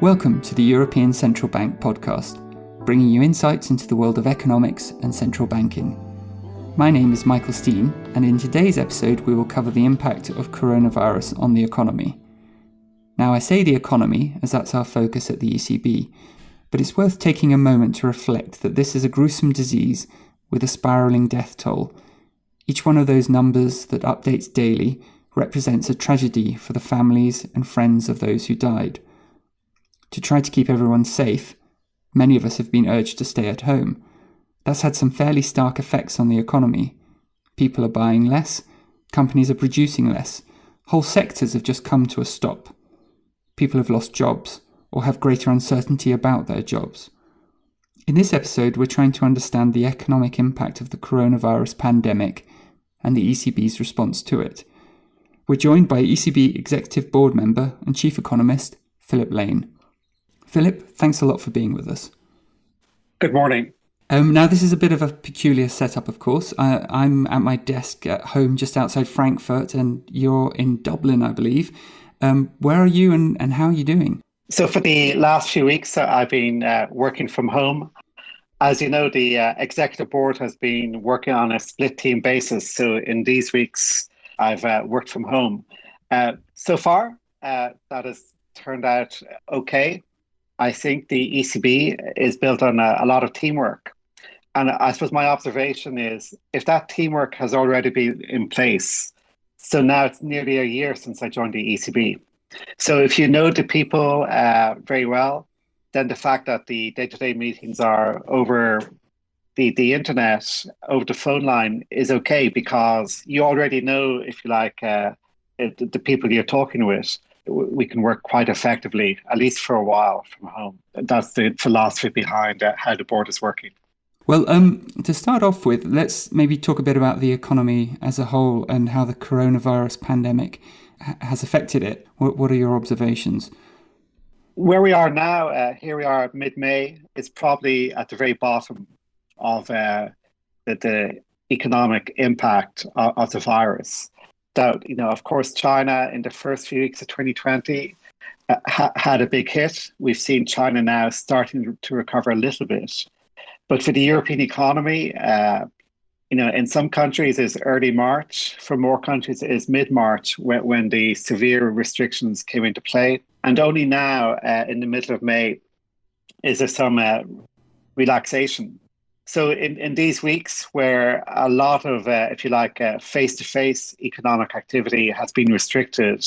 Welcome to the European Central Bank podcast, bringing you insights into the world of economics and central banking. My name is Michael Steen, and in today's episode, we will cover the impact of coronavirus on the economy. Now, I say the economy as that's our focus at the ECB, but it's worth taking a moment to reflect that this is a gruesome disease with a spiralling death toll. Each one of those numbers that updates daily represents a tragedy for the families and friends of those who died. To try to keep everyone safe, many of us have been urged to stay at home. That's had some fairly stark effects on the economy. People are buying less, companies are producing less, whole sectors have just come to a stop. People have lost jobs or have greater uncertainty about their jobs. In this episode, we're trying to understand the economic impact of the coronavirus pandemic and the ECB's response to it. We're joined by ECB Executive Board Member and Chief Economist, Philip Lane. Philip, thanks a lot for being with us. Good morning. Um, now, this is a bit of a peculiar setup, of course. I, I'm at my desk at home just outside Frankfurt, and you're in Dublin, I believe. Um, where are you and, and how are you doing? So, for the last few weeks, uh, I've been uh, working from home. As you know, the uh, executive board has been working on a split team basis. So, in these weeks, I've uh, worked from home. Uh, so far, uh, that has turned out okay. I think the ECB is built on a, a, lot of teamwork. And I suppose my observation is if that teamwork has already been in place, so now it's nearly a year since I joined the ECB. So if you know the people uh, very well, then the fact that the day to day meetings are over the the internet over the phone line is okay because you already know if you like uh, the people you're talking with we can work quite effectively at least for a while from home. That's the philosophy behind uh, how the board is working. Well um, to start off with let's maybe talk a bit about the economy as a whole and how the coronavirus pandemic ha- has affected it. What, what are your observations? Where we are now, uh, here we are mid May, it's probably at the very bottom of uh, the, the, economic impact of, of, the virus. That, you know, of course, China in the first few weeks of 2020 uh, ha- had a big hit. We've seen China now starting to recover a little bit. But for the European economy, uh, you know, in some countries is early March. For more countries, it is mid March when, when the severe restrictions came into play. And only now, uh, in the middle of May, is there some uh, relaxation so in, in these weeks where a lot of, uh, if you like, face to face economic activity has been restricted,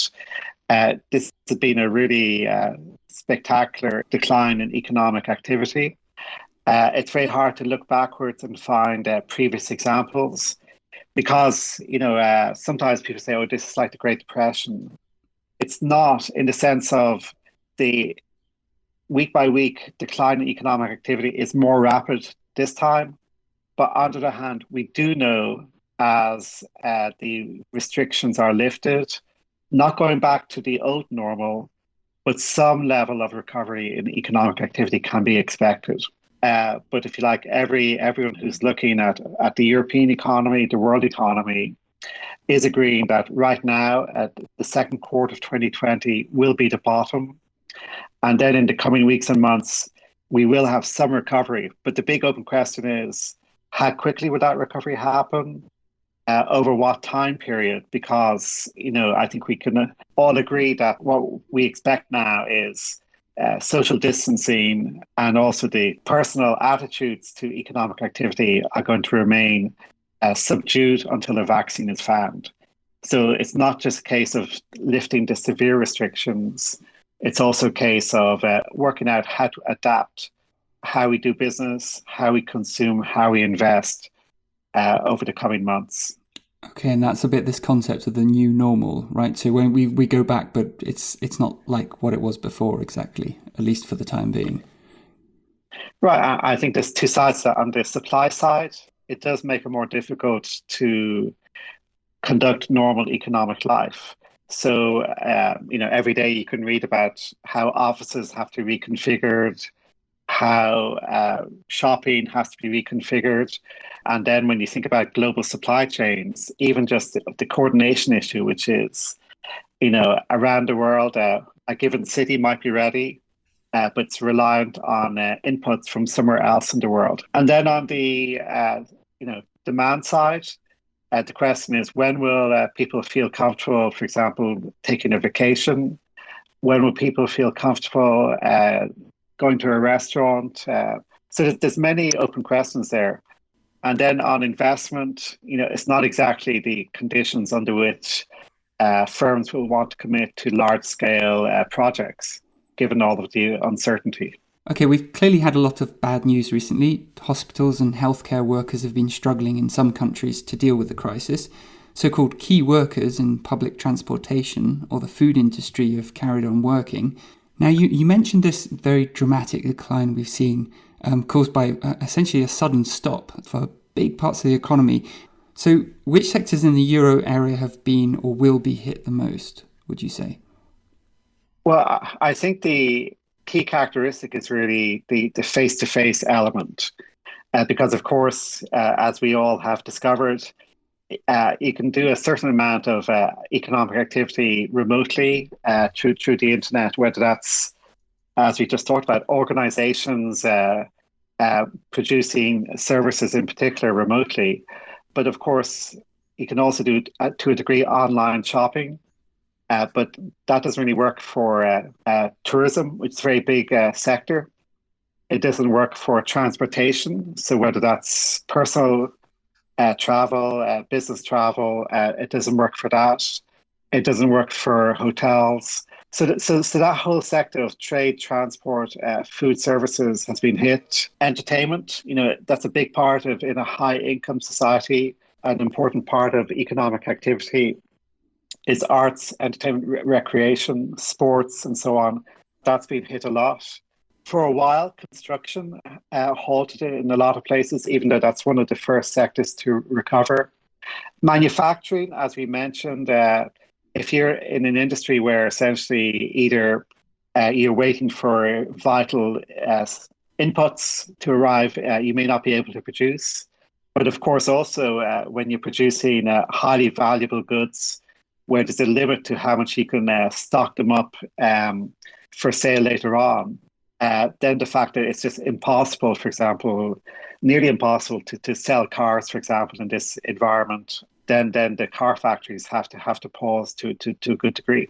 uh, this has been a really uh, spectacular decline in economic activity. Uh, it's very hard to look backwards and find uh, previous examples because, you know, uh, sometimes people say, oh, this is like the Great Depression. It's not in the sense of the week by week decline in economic activity is more rapid this time. But on the other hand, we do know as uh, the restrictions are lifted, not going back to the old normal, but some level of recovery in economic activity can be expected. Uh, but if you like, every everyone who's looking at at the European economy, the world economy, is agreeing that right now, at the second quarter of 2020, will be the bottom, and then in the coming weeks and months, we will have some recovery. But the big open question is how quickly would that recovery happen? Uh, over what time period? Because, you know, I think we can all agree that what we expect now is uh, social distancing and also the personal attitudes to economic activity are going to remain uh, subdued until a vaccine is found. So it's not just a case of lifting the severe restrictions it's also a case of uh, working out how to adapt how we do business, how we consume, how we invest uh, over the coming months. Okay, and that's a bit this concept of the new normal, right? So when we, we go back, but it's it's not like what it was before exactly, at least for the time being. Right, I think there's two sides that. On the supply side, it does make it more difficult to conduct normal economic life. So, uh, you know, every day you can read about how offices have to be reconfigured, how uh, shopping has to be reconfigured. And then when you think about global supply chains, even just the, the coordination issue, which is, you know, around the world, uh, a given city might be ready, uh, but it's reliant on uh, inputs from somewhere else in the world. And then on the uh, you know demand side, uh, the question is when will uh, people feel comfortable, for example, taking a vacation? When will people feel comfortable uh, going to a restaurant? so there's, there's many open questions there. And then on investment, you know, it's not exactly the conditions under which uh, firms will want to commit to large scale uh, projects, given all of the uncertainty. Okay, we've clearly had a lot of bad news recently. Hospitals and healthcare workers have been struggling in some countries to deal with the crisis. So called key workers in public transportation or the food industry have carried on working. Now, you, you mentioned this very dramatic decline we've seen um, caused by uh, essentially a sudden stop for big parts of the economy. So, which sectors in the euro area have been or will be hit the most, would you say? Well, I think the key characteristic is really the the face to face element, uh, because of course, uh, as we all have discovered, uh, you can do a certain amount of uh, economic activity remotely uh, through through the internet, whether that's as we just talked about, organizations uh, producing services in particular remotely, but of course, you can also do to a degree online shopping. Uh, but that doesn't really work for uh, uh, tourism, which is a very big uh, sector. It doesn't work for transportation. So whether that's personal uh, travel, uh, business travel, it doesn't work for that. It doesn't work for hotels. So, th- so, so that whole sector of trade, transport, food services has been hit. Entertainment, you know, that's a big part of in a high income society, an important part of economic activity is arts, entertainment, re- recreation, sports, and so on. That's been hit a lot. For a while, construction uh, halted in a lot of places, even though that's one of the first sectors to recover. Manufacturing, as we mentioned, uh, if you're in an industry where essentially either uh, you're waiting for vital uh, inputs to arrive, uh, you may not be able to produce. But of course, also uh, when you're producing highly valuable goods, where there's a limit to how much you can uh, stock them up um, for sale later on. Uh, then the fact that it's just impossible, for example, nearly impossible to, to sell cars, for example, in this environment, then then the car factories have to have to pause to, to, to a good degree.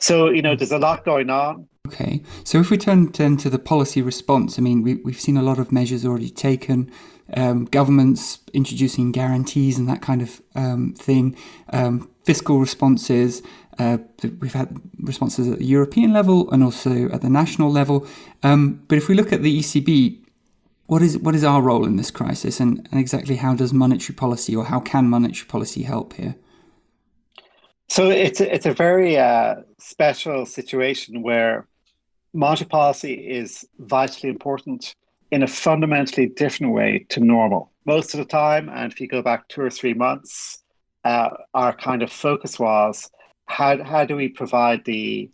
So, you know, there's a lot going on. Okay. So if we turn, turn to the policy response, I mean, we, we've seen a lot of measures already taken um, governments introducing guarantees and that kind of um, thing, um, fiscal responses. Uh, we've had responses at the European level and also at the national level. Um, but if we look at the ECB, what is what is our role in this crisis, and, and exactly how does monetary policy or how can monetary policy help here? So it's a, it's a very uh, special situation where monetary policy is vitally important in a fundamentally different way to normal. Most of the time, and if you go back two or three months, uh, our kind of focus was how, how do we provide the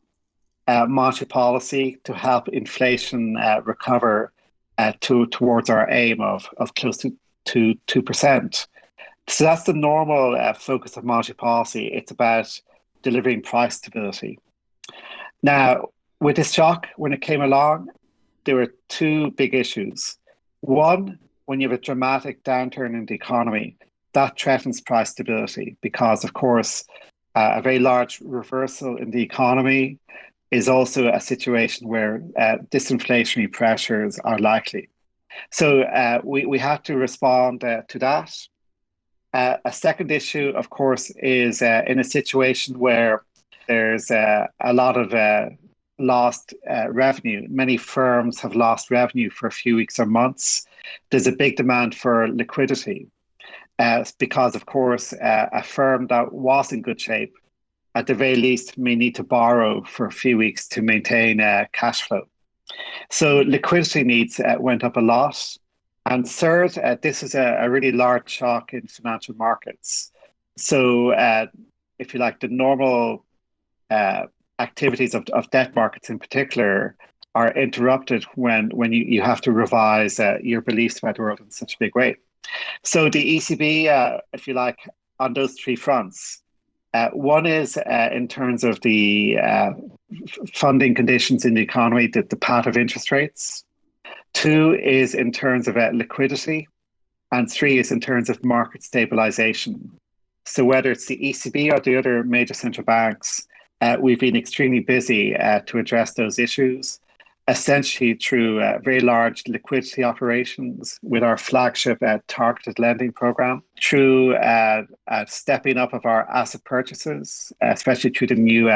uh, monetary policy to help inflation uh, recover uh, to, towards our aim of, of close to, to 2%. So that's the normal uh, focus of monetary policy. It's about delivering price stability. Now, with this shock, when it came along, there were two big issues. One, when you have a dramatic downturn in the economy, that threatens price stability because, of course, uh, a very large reversal in the economy is also a situation where uh, disinflationary pressures are likely. So uh, we, we have to respond uh, to that. Uh, a second issue, of course, is uh, in a situation where there's a lot of lost uh, revenue. Many firms have lost revenue for a few weeks or months. There's a big demand for liquidity uh, because, of course, uh, a firm that was in good shape, at the very least, may need to borrow for a few weeks to maintain uh, cash flow. So liquidity needs uh, went up a lot. And third, uh, this is a, a, really large shock in financial markets. So, if you like, the normal activities of, of debt markets in particular are interrupted when when you, you have to revise uh, your beliefs about the world in such a big way. So the ECB, uh, if you like, on those three fronts, Uh, one is uh, in terms of the uh, funding conditions in the economy, the, the path of interest rates. Two is in terms of uh, liquidity. And three is in terms of market stabilization. So, whether it's the ECB or the other major central banks, uh, we've been extremely busy uh, to address those issues essentially through uh, very large liquidity operations with our flagship uh, targeted lending program, through uh, uh stepping up of our asset purchases, especially through the new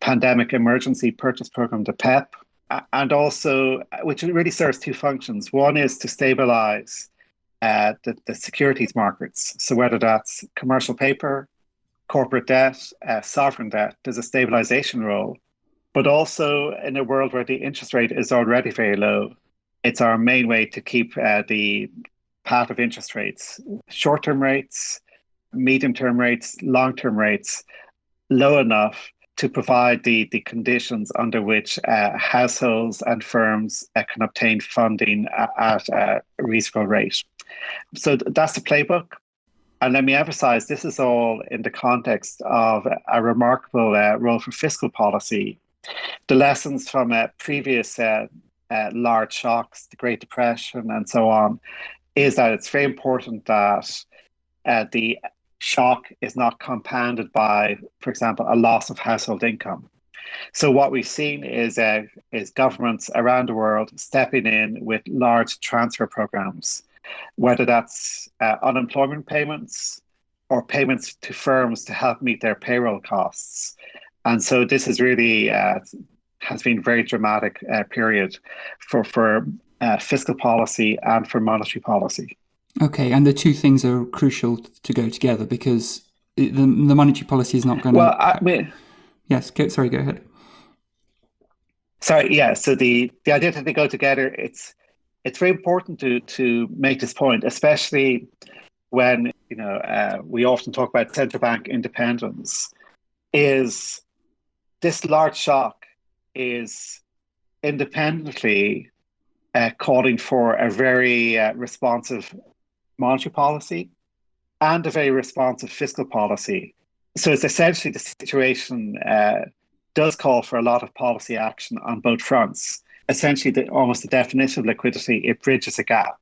pandemic emergency purchase program, the PEPP, and also, which really serves two functions. One is to stabilize the, the securities markets. So, whether that's commercial paper, corporate debt, sovereign debt, there's a stabilization role but also in a world where the interest rate is already very low, it's our main way to keep uh, the path of interest rates, short term rates, medium term rates, long term rates low enough to provide the, the conditions under which uh, households and firms uh, can obtain funding at, at a reasonable rate. So that's the playbook. And let me emphasize this is all in the context of a remarkable uh, role for fiscal policy the lessons from uh, previous uh, uh, large shocks, the Great Depression, and so on, is that it's very important that uh, the shock is not compounded by, for example, a loss of household income. So what we've seen is uh, is governments around the world stepping in with large transfer programs, whether that's uh, unemployment payments or payments to firms to help meet their payroll costs. And so this is really uh, has been a very dramatic uh, period for for uh, fiscal policy and for monetary policy. Okay, and the two things are crucial to go together because the, the monetary policy is not going to. Well, I mean, yes. Go, sorry, go ahead. Sorry, yeah. So the the idea that they go together, it's it's very important to to make this point, especially when you know uh, we often talk about central bank independence. Is this large shock is independently uh, calling for a very uh, responsive monetary policy and a very responsive fiscal policy. So it's essentially the situation uh, does call for a lot of policy action on both fronts. Essentially, the, almost the definition of liquidity, it bridges a gap.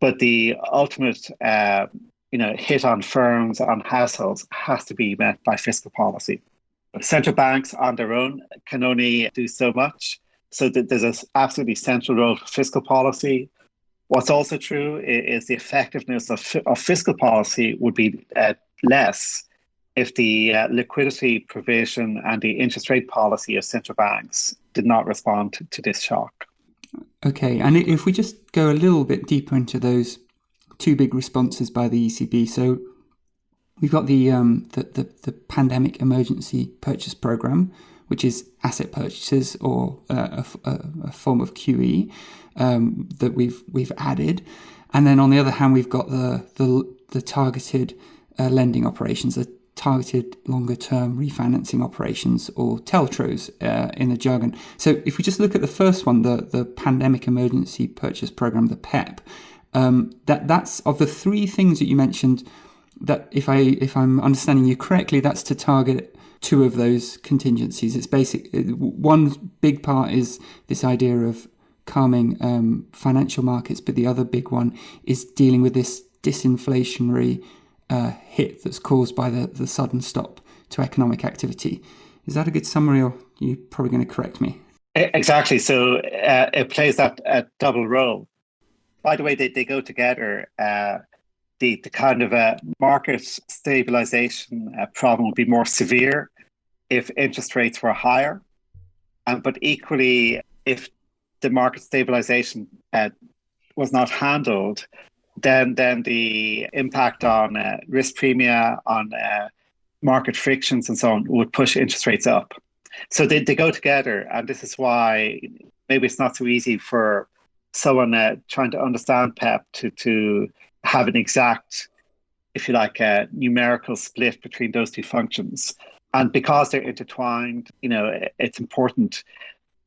But the ultimate uh, you know, hit on firms, on households, has to be met by fiscal policy. Central banks on their own can only do so much. So that there's an absolutely central role for fiscal policy. What's also true is the effectiveness of, of fiscal policy would be uh, less if the uh, liquidity provision and the interest rate policy of central banks did not respond to, to this shock. Okay, and if we just go a little bit deeper into those two big responses by the ECB. So We've got the, um, the, the, the, pandemic emergency purchase program, which is asset purchases or uh, a, a, form of QE um, that we've we've added, and then on the other hand, we've got the the, the targeted uh, lending operations, the targeted longer term refinancing operations or TLTROs uh, in the jargon. So if we just look at the first one, the the pandemic emergency purchase program, the PEPP, um, that that's of the three things that you mentioned that if I if I'm understanding you correctly, that's to target two of those contingencies. It's basic. One big part is this idea of calming um, financial markets, but the other big one is dealing with this disinflationary uh, hit that's caused by the, the sudden stop to economic activity. Is that a good summary, or you're you probably going to correct me? Exactly. So uh, it plays that uh, double role. By the way, they, they go together. Uh, the, the kind of a market stabilization uh, problem would be more severe if interest rates were higher. Um, but equally, if the market stabilization uh, was not handled, then then the impact on uh, risk premia, on uh, market frictions, and so on would push interest rates up. So they, they go together, and this is why maybe it's not so easy for someone uh, trying to understand PEPP to to have an exact, if you like, a numerical split between those two functions. And because they're intertwined, you know, it's important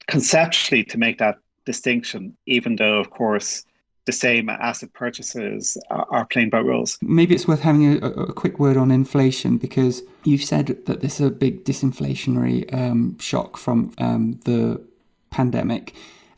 conceptually to make that distinction, even though, of course, the same asset purchases are, are playing by rules. Maybe it's worth having a, a, quick word on inflation because you've said that this is a big disinflationary um, shock from um, the pandemic.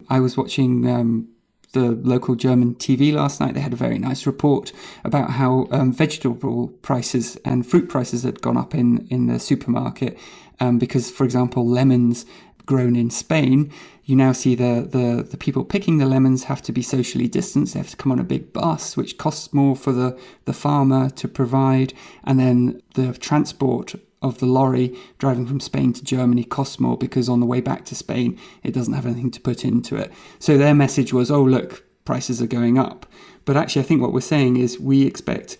I was watching um, the local German TV last night. They had a very nice report about how um, vegetable prices and fruit prices had gone up in, in the supermarket um, because, for example, lemons grown in Spain, you now see the, the, the people picking the lemons have to be socially distanced. They have to come on a big bus, which costs more for the, the farmer to provide. And then the transport of the lorry driving from Spain to Germany costs more because on the way back to Spain, it doesn't have anything to put into it. So their message was, oh, look, prices are going up. But actually, I think what we're saying is we expect,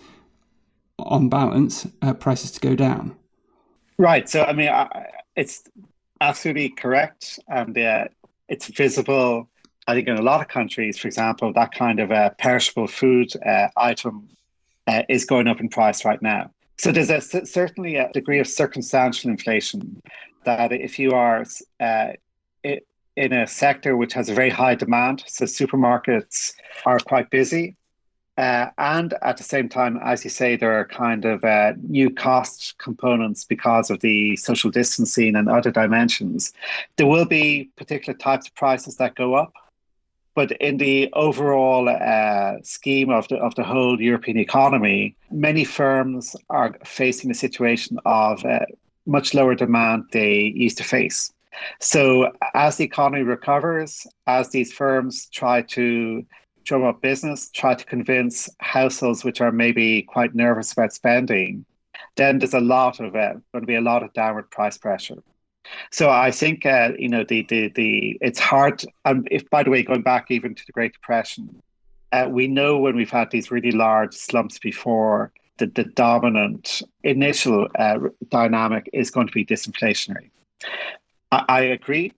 on balance, uh, prices to go down. Right. So, I mean, I, it's absolutely correct. And uh, it's visible, I think, in a lot of countries, for example, that kind of a perishable food uh, item uh, is going up in price right now. So there's a, certainly a degree of circumstantial inflation that if you are uh, in a sector which has a very high demand, so supermarkets are quite busy. Uh, and at the same time, as you say, there are kind of uh, new cost components because of the social distancing and other dimensions. There will be particular types of prices that go up. But in the overall uh, scheme of the of the whole European economy, many firms are facing a situation of uh, much lower demand they used to face. So as the economy recovers, as these firms try to drum up business, try to convince households which are maybe quite nervous about spending, then there's a lot of uh, going to be a lot of downward price pressure. So I think uh, you know the the the it's hard. And if by the way, going back even to the Great Depression, uh, we know when we've had these really large slumps before, the the dominant initial uh, dynamic is going to be disinflationary. I, I agree.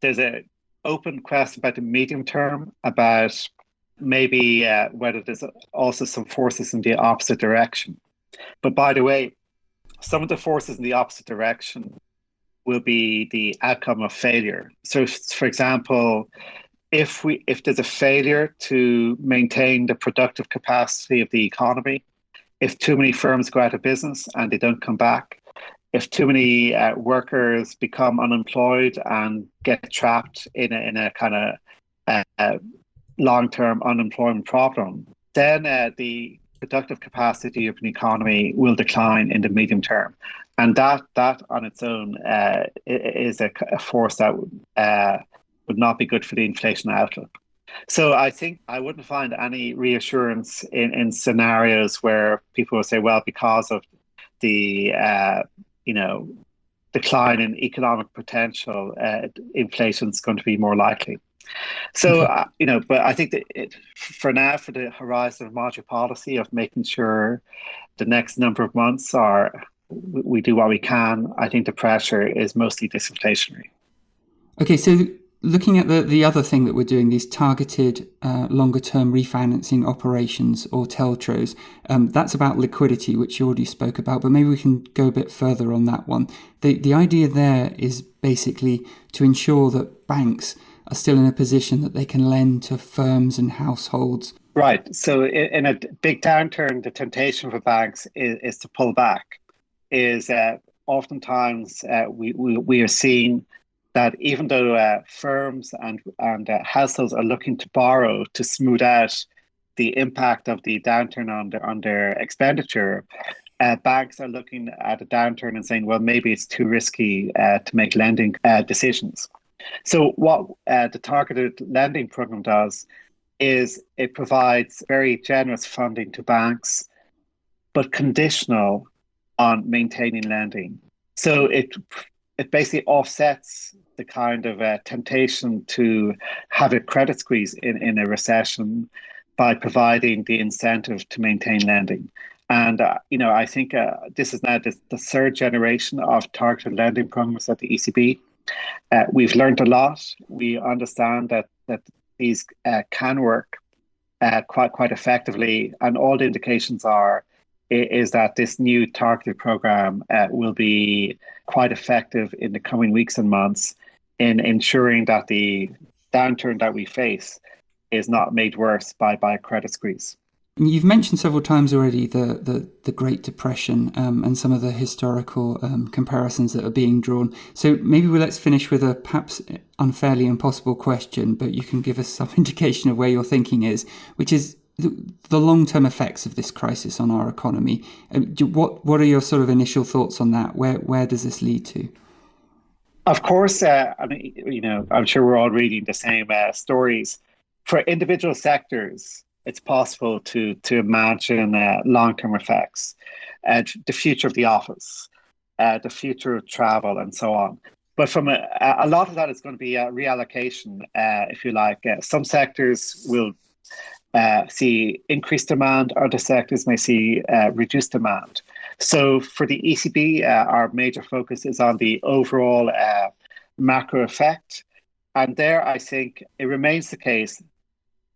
There's a open question about the medium term about maybe uh, whether there's also some forces in the opposite direction. But by the way, some of the forces in the opposite direction will be the outcome of failure. So, if, for example, if we if there's a failure to maintain the productive capacity of the economy, if too many firms go out of business and they don't come back, if too many uh, workers become unemployed and get trapped in a, in a kind of uh, long-term unemployment problem, then uh, the productive capacity of an economy will decline in the medium term, and that that on its own uh, is a, a, force that uh, would not be good for the inflation outlook. So I think I wouldn't find any reassurance in, in scenarios where people will say, well, because of the uh, you know, decline in economic potential, uh, inflation is going to be more likely. So, uh, you know, but I think that it, for now, for the horizon of monetary policy of making sure the next number of months are we do what we can, I think the pressure is mostly disinflationary. Okay, so looking at the, the other thing that we're doing, these targeted uh, longer term refinancing operations or TLTROs, um, that's about liquidity, which you already spoke about, but maybe we can go a bit further on that one. The, the idea there is basically to ensure that banks are still in a position that they can lend to firms and households. Right. So in a big downturn, the temptation for banks is, is to pull back. Is uh, oftentimes uh, we, we, we are seeing that even though uh, firms and and uh, households are looking to borrow to smooth out the impact of the downturn on their on their expenditure, uh, banks are looking at a downturn and saying, well, maybe it's too risky uh, to make lending uh, decisions. So what uh, the targeted lending program does is it provides very generous funding to banks, but conditional on maintaining lending. So it it basically offsets the kind of uh, temptation to have a credit squeeze in, in a recession by providing the incentive to maintain lending. And, uh, you know, I think uh, this is now the, the, third generation of targeted lending programs at the ECB. Uh, we've learned a lot. We understand that, that these uh, can work uh, quite, quite effectively. And all the indications are is that this new targeted program will be quite effective in the coming weeks and months in ensuring that the downturn that we face is not made worse by, by a credit squeeze. You've mentioned several times already the the, the Great Depression um, and some of the historical um, comparisons that are being drawn. So maybe we let's finish with a perhaps unfairly impossible question, but you can give us some indication of where your thinking is, which is the, the long term effects of this crisis on our economy. Um, what what are your sort of initial thoughts on that? Where where does this lead to? Of course, uh, I mean, you know, I'm sure we're all reading the same uh, stories. For individual sectors, it's possible to to imagine uh, long term effects, uh, the future of the office, uh, the future of travel, and so on. But from a, a lot of that is going to be reallocation, uh, if you like. Uh, some sectors will uh, see increased demand, other sectors may see reduced demand. So for the ECB, our major focus is on the overall macro effect. And there, I think it remains the case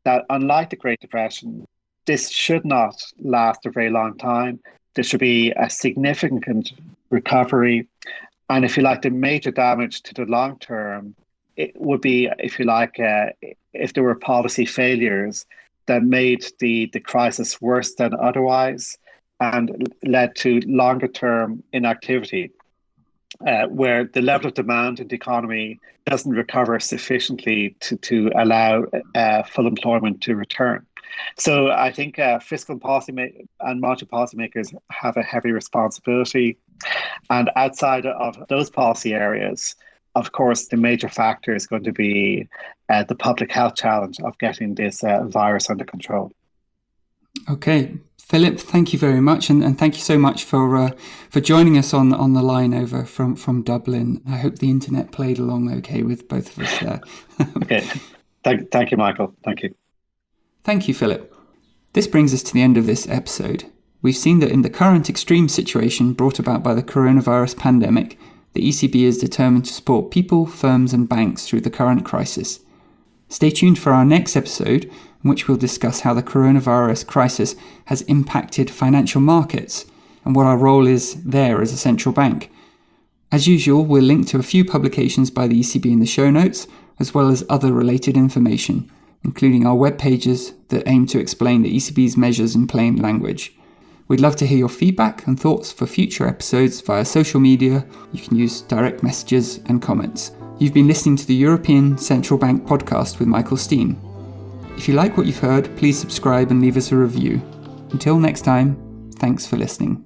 that unlike the Great Depression, this should not last a very long time. There should be a significant recovery. And if you like, the major damage to the long term, it would be, if you like, uh, if there were policy failures that made the, the crisis worse than otherwise and led to longer term inactivity uh, where the level of demand in the economy doesn't recover sufficiently to, to allow uh, full employment to return. So I think uh, fiscal policy and monetary policymakers have a heavy responsibility. And outside of those policy areas, of course, the major factor is going to be uh, the public health challenge of getting this uh, virus under control. Okay, Philip, thank you very much, and, and thank you so much for uh, for joining us on on the line over from from Dublin. I hope the internet played along okay with both of us there. okay, thank thank you, Michael. Thank you. Thank you, Philip. This brings us to the end of this episode. We've seen that in the current extreme situation brought about by the coronavirus pandemic, the ECB is determined to support people, firms, and banks through the current crisis. Stay tuned for our next episode, in which we'll discuss how the coronavirus crisis has impacted financial markets and what our role is there as a central bank. As usual, we'll link to a few publications by the ECB in the show notes, as well as other related information, including our web pages that aim to explain the ECB's measures in plain language. We'd love to hear your feedback and thoughts for future episodes via social media. You can use direct messages and comments. You've been listening to the European Central Bank podcast with Michael Steen. If you like what you've heard, please subscribe and leave us a review. Until next time, thanks for listening.